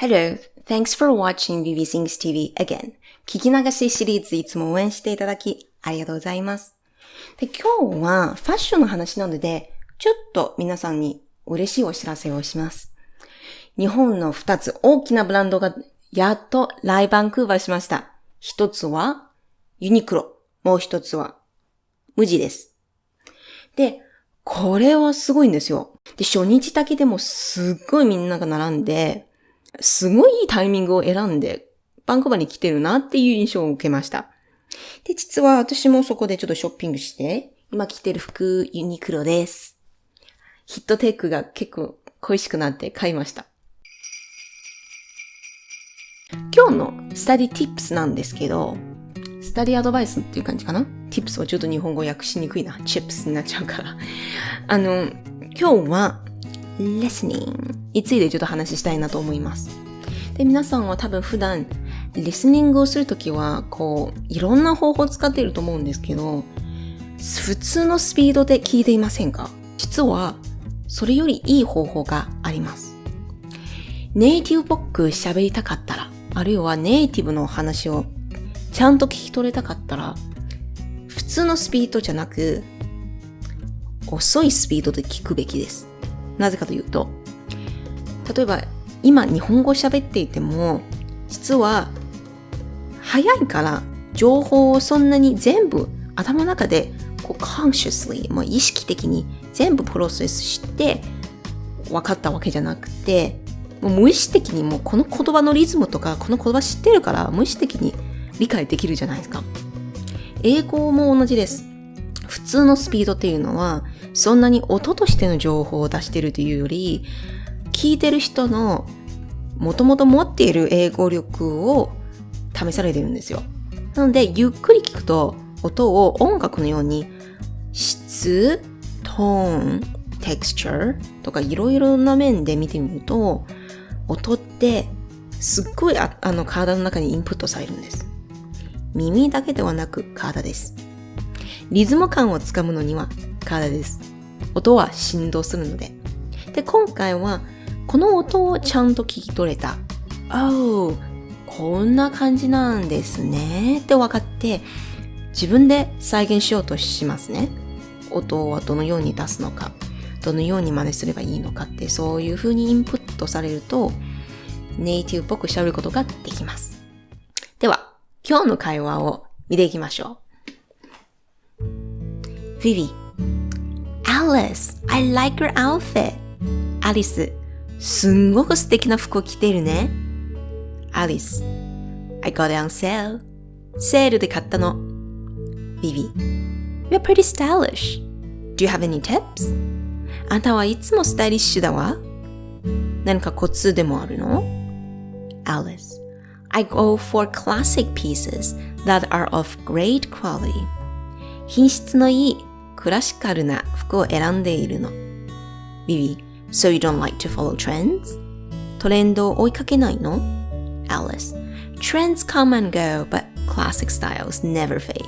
Hello, thanks for watching Vivi Sings TV again. 聞き流しシリーズいつも応援していただきありがとうございます。で、今日はファッションの話なので、ちょっと皆さんに嬉しいお知らせをします。日本の2つ大きなブランドがやっとライバンクーバーしました。一つはユニクロ、もう一つは無地です。で、これはすごいんですよ。で、初日だけでもすっごいみんなが並んで、すごいいいタイミングを選んで、バンクーバに来てるなっていう印象を受けました。で、実は私もそこでちょっとショッピングして、今着てる服ユニクロです。ヒットテックが結構恋しくなって買いました。今日のスタディティップスなんですけど、スタディアドバイスっていう感じかな ?tips はちょっと日本語訳しにくいな。チップスになっちゃうから。あの、今日は listening についてちょっと話したいなと思います。で、皆さんは多分普段、リスニングをするときは、こう、いろんな方法を使っていると思うんですけど、普通のスピードで聞いていませんか？実は、それよりいい方法があります。ネイティブっぽく喋りたかったら、あるいはネイティブの話をちゃんと聞き取れたかったら、普通のスピードじゃなく、遅いスピードで聞くべきです。なぜかというと、例えば今日本語喋っていても、実は早いから情報をそんなに全部頭の中でこう consciously もう意識的に全部プロセスして分かったわけじゃなくてもう無意識的にもうこの言葉のリズムとかこの言葉知ってるから無意識的に理解できるじゃないですか。英語も同じです。普通のスピードっていうのはそんなに音としての情報を出してるというより聞いてる人のもともと持っている英語力を試されてるんですよ。なので、ゆっくり聞くと音を音楽のように質、トーン、テクスチャーとかいろいろな面で見てみると音ってすっごいあの体の中にインプットされるんです。耳だけではなく体です。リズム感をつかむのには体です。音は振動するので。で、今回はこの音をちゃんと聞き取れた。Oh, こんな感じなんですねって分かって自分で再現しようとしますね。音はどのように出すのか、どのように真似すればいいのかってそういう風にインプットされるとネイティブっぽく喋ることができます。では、今日の会話を見ていきましょう。Vivi, Alice, I like your outfit. アリス、すんごく素敵な服を着ているね。Alice, I got it on sale. セールで買ったの。Vivi, you're pretty stylish. Do you have any tips? あんたはいつもスタイリッシュだわ。何かコツでもあるの ?Alice, I go for classic pieces that are of great quality. 品質のいいクラシカルな服を選んでいるの。Vivi, So you don't like to follow trends? トレンドを追いかけないの ?Alice Trends come and go, but classic styles never fade.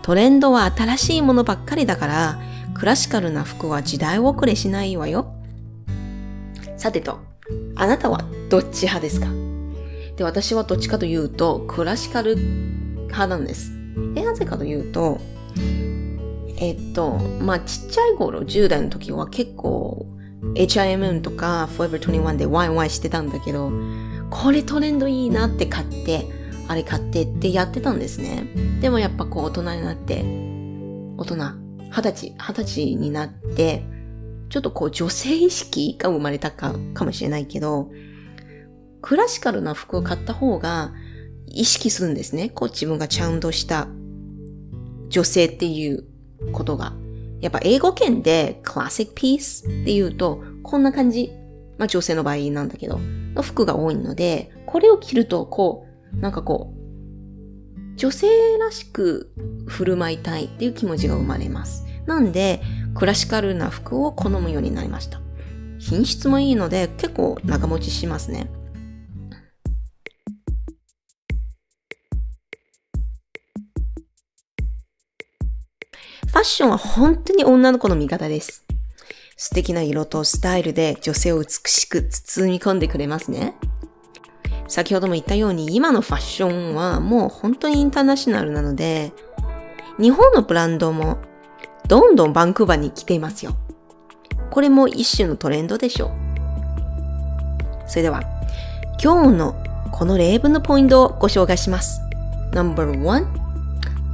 トレンドは新しいものばっかりだから、クラシカルな服は時代遅れしないわよ。さてと、あなたはどっち派ですか？で、私はどっちかというと、クラシカル派なんです。え、なぜかというと、えっと、まあ、ちっちゃい頃、10代の時は結構、H.I.M. とか Forever 21でワイワイしてたんだけど、これトレンドいいなって買って、あれ買ってってやってたんですね。でもやっぱこう大人になって、大人、二十歳、二十歳になって、ちょっとこう女性意識が生まれたかかもしれないけど、クラシカルな服を買った方が意識するんですね。こう自分がちゃんとした女性っていうことが。やっぱ英語圏でクラシックピースって言うと、こんな感じ。まあ女性の場合なんだけど、の服が多いので、これを着ると、こう、なんかこう、女性らしく振る舞いたいっていう気持ちが生まれます。なんで、クラシカルな服を好むようになりました。品質もいいので、結構長持ちしますね。ファッションは本当に女の子の味方です。素敵な色とスタイルで女性を美しく包み込んでくれますね。先ほども言ったように今のファッションはもう本当にインターナショナルなので、日本のブランドもどんどんバンクーバーに来ていますよ。これも一種のトレンドでしょう。それでは、今日のこの例文のポイントをご紹介します。No.1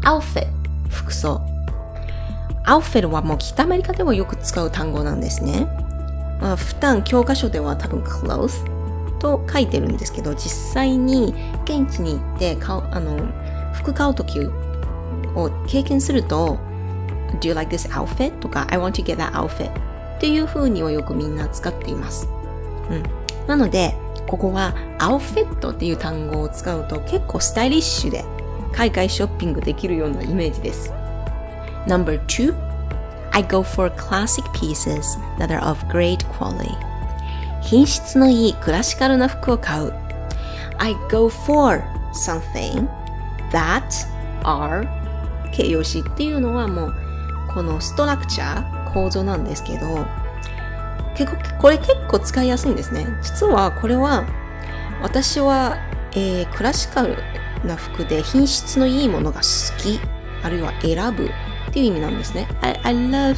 outfit 服装。アウフェルはもう北アメリカでもよく使う単語なんですね。まあ、普段教科書では多分 clothes と書いてるんですけど、実際に現地に行って買う、あの、服買うときを経験すると、Do you like this outfit? とか I want to get that outfit っていう風にはよくみんな使っています。うん。なので、ここはアウフィットっていう単語を使うと結構スタイリッシュで海外ショッピングできるようなイメージです。Number two, I go for classic pieces that are of great quality. 品質のいいクラシカルな服を買う。I go for something that are 形容詞っていうのはもうこのストラクチャー構造なんですけど結構これ結構使いやすいんですね実はこれは私は、えー、クラシカルな服で品質のいいものが好きあるいは選ぶっていう意味なんですね I, I love、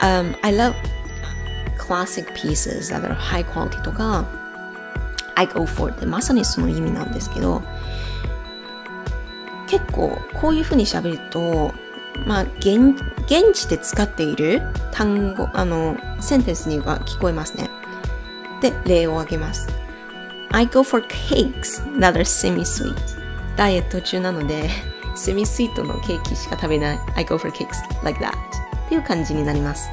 um, I love classic pieces that are high quality とか I go for ってまさにその意味なんですけど結構こういうふうに喋ると、まあ、現、現地で使っている単語、あの、センテンスには聞こえますね。で、例を挙げます。I go for cakes that are semi-sweet. ダイエット中なので、セミスイートのケーキしか食べない。I go for cakes like that. っていう感じになります。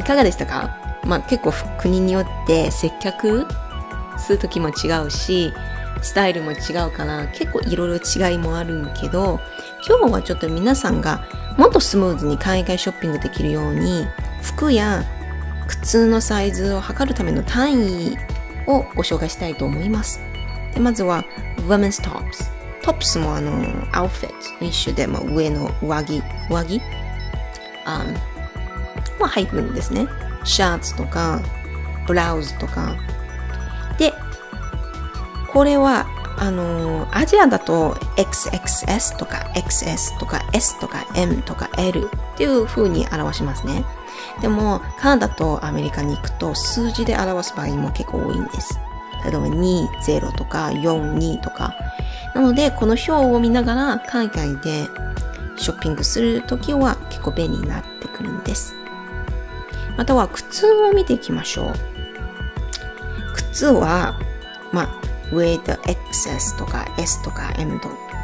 いかがでしたか？まあ結構国によって接客するときも違うし、スタイルも違うから結構いろいろ違いもあるんけど今日はちょっと皆さんがもっとスムーズに海外ショッピングできるように服や靴のサイズを測るための単位をご紹介したいと思います。でまずは Women's Tops。トップスもあの、アウフィット一種でも上の上着、上着？あまあ入るんですね。シャツとか、ブラウスとか。で、これは、あのアジアだと XXS とか XS とか S とか M とか L っていう風に表しますね。でも、カナダとアメリカに行くと数字で表す場合も結構多いんです。例えば2、0とか4、2とか。なので、この表を見ながら海外でショッピングするときは結構便利になってくるんです。または靴を見ていきましょう。靴は、まあ、上と XS とか S とか M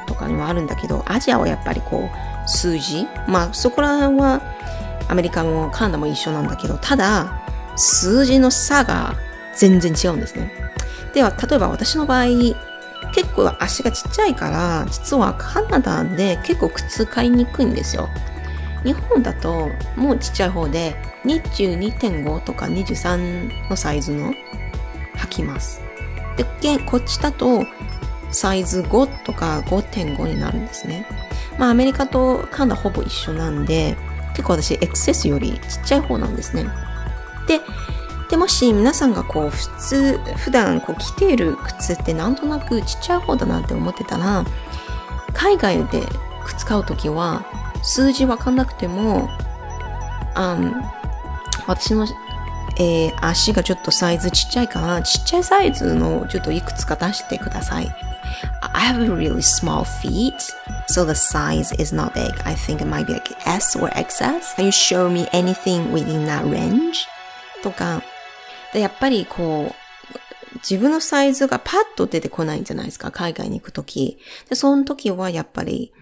とかにもあるんだけど、アジアはやっぱりこう、数字まあそこら辺はアメリカもカナダも一緒なんだけど、ただ、数字の差が全然違うんですね。では、例えば私の場合、結構足がちっちゃいから、実はカナダで結構靴買いにくいんですよ。日本だともうちっちゃい方で22.5とか23のサイズの履きます。で、こっちだとサイズ5とか5.5になるんですね。まあアメリカとカナダほぼ一緒なんで、結構私 XS よりちっちゃい方なんですね。で、でもし皆さんがこう普通、普段こう着ている靴ってなんとなくちっちゃい方だなって思ってたら、海外で靴買うときは数字わかんなくても、あ私のえー、足がちょっとサイズちっちゃいから、ちっちゃいサイズのちょっといくつか出してください。I have really small feet, so the size is not big. I think it might be like S or XS. Can you show me anything within that range? とか、でやっぱりこう、自分のサイズがパッと出てこないんじゃないですか、海外に行くとき。で、その時はやっぱり、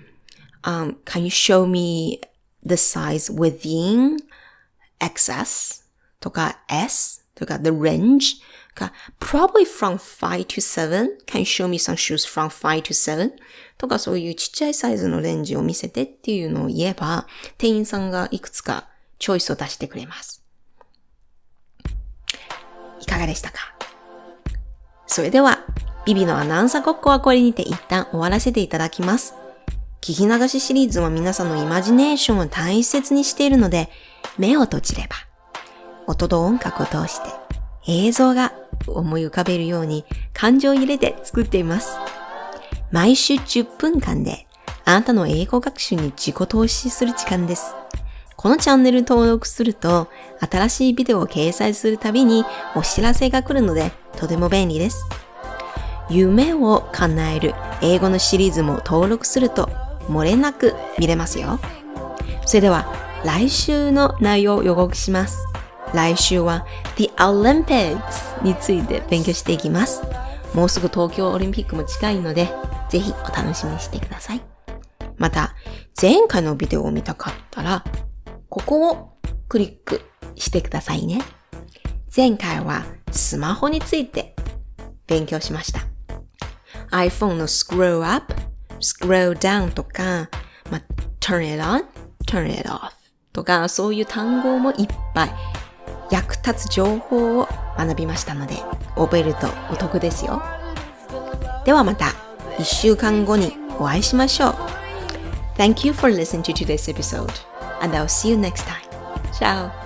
um, can you show me the size within XS? とか S とか the range か probably from 5 to 7 can you show me some shoes from 5 to 7とかそういうちっちゃいサイズのレンジを見せてっていうのを言えば店員さんがいくつかチョイスを出してくれます。いかがでしたか？それでは、ビビのアナウンサーごっこはこれにて一旦終わらせていただきます。聞き流しシリーズは皆さんのイマジネーションを大切にしているので、目を閉じれば音と音楽を通して映像が思い浮かべるように感情を入れて作っています。毎週10分間であなたの英語学習に自己投資する時間です。このチャンネル登録すると新しいビデオを掲載するたびにお知らせが来るのでとても便利です。夢を叶える英語のシリーズも登録すると漏れなく見れますよ。それでは来週の内容を予告します。来週は The Olympics について勉強していきます。もうすぐ東京オリンピックも近いので、ぜひお楽しみにしてください。また、前回のビデオを見たかったら、ここをクリックしてくださいね。前回はスマホについて勉強しました。iPhone の scroll up, scroll down とか、ま、turn it on, turn it off とか、そういう単語もいっぱい役立つ情報を学びましたので、覚えるとお得ですよ。ではまた1週間後にお会いしましょう。Thank you for listening to today's episode and I'll see you next time. Ciao!